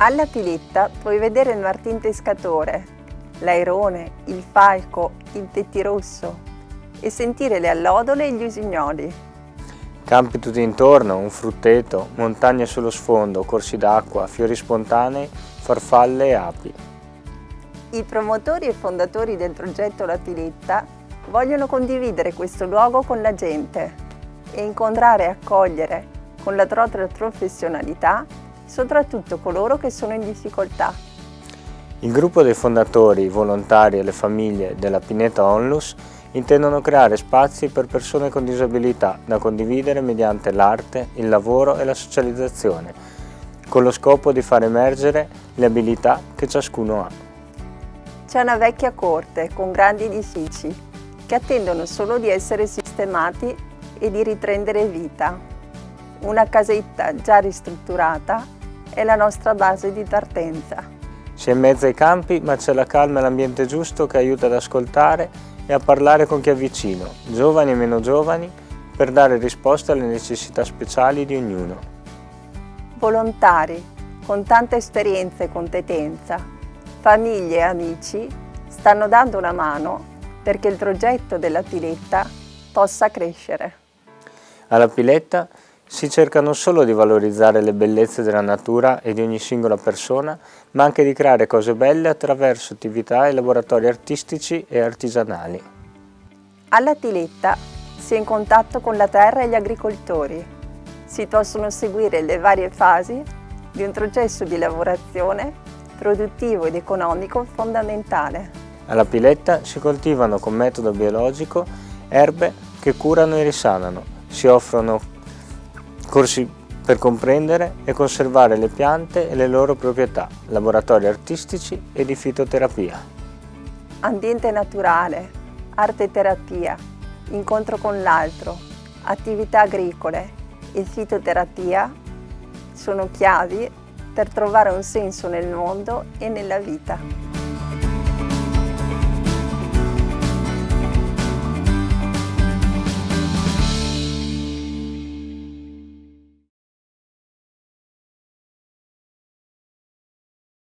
Alla Piletta puoi vedere il martin pescatore, l'airone, il falco, il pettirosso e sentire le allodole e gli usignoli. Campi tutti intorno, un frutteto, montagne sullo sfondo, corsi d'acqua, fiori spontanei, farfalle e api. I promotori e fondatori del progetto La Piletta vogliono condividere questo luogo con la gente e incontrare e accogliere con la propria professionalità soprattutto coloro che sono in difficoltà. Il gruppo dei fondatori, i volontari e le famiglie della Pineta Onlus intendono creare spazi per persone con disabilità da condividere mediante l'arte, il lavoro e la socializzazione, con lo scopo di far emergere le abilità che ciascuno ha. C'è una vecchia corte con grandi edifici che attendono solo di essere sistemati e di riprendere vita. Una casetta già ristrutturata è la nostra base di partenza. Si è in mezzo ai campi, ma c'è la calma e l'ambiente giusto che aiuta ad ascoltare e a parlare con chi è vicino, giovani e meno giovani, per dare risposte alle necessità speciali di ognuno. Volontari, con tanta esperienza e competenza, famiglie e amici, stanno dando una mano perché il progetto della Piletta possa crescere. Alla Piletta si cerca non solo di valorizzare le bellezze della natura e di ogni singola persona, ma anche di creare cose belle attraverso attività e laboratori artistici e artigianali. Alla Tiletta si è in contatto con la terra e gli agricoltori. Si possono seguire le varie fasi di un processo di lavorazione produttivo ed economico fondamentale. Alla Piletta si coltivano con metodo biologico erbe che curano e risanano, si offrono corsi per comprendere e conservare le piante e le loro proprietà, laboratori artistici e di fitoterapia. Ambiente naturale, arte terapia, incontro con l'altro, attività agricole e fitoterapia sono chiavi per trovare un senso nel mondo e nella vita.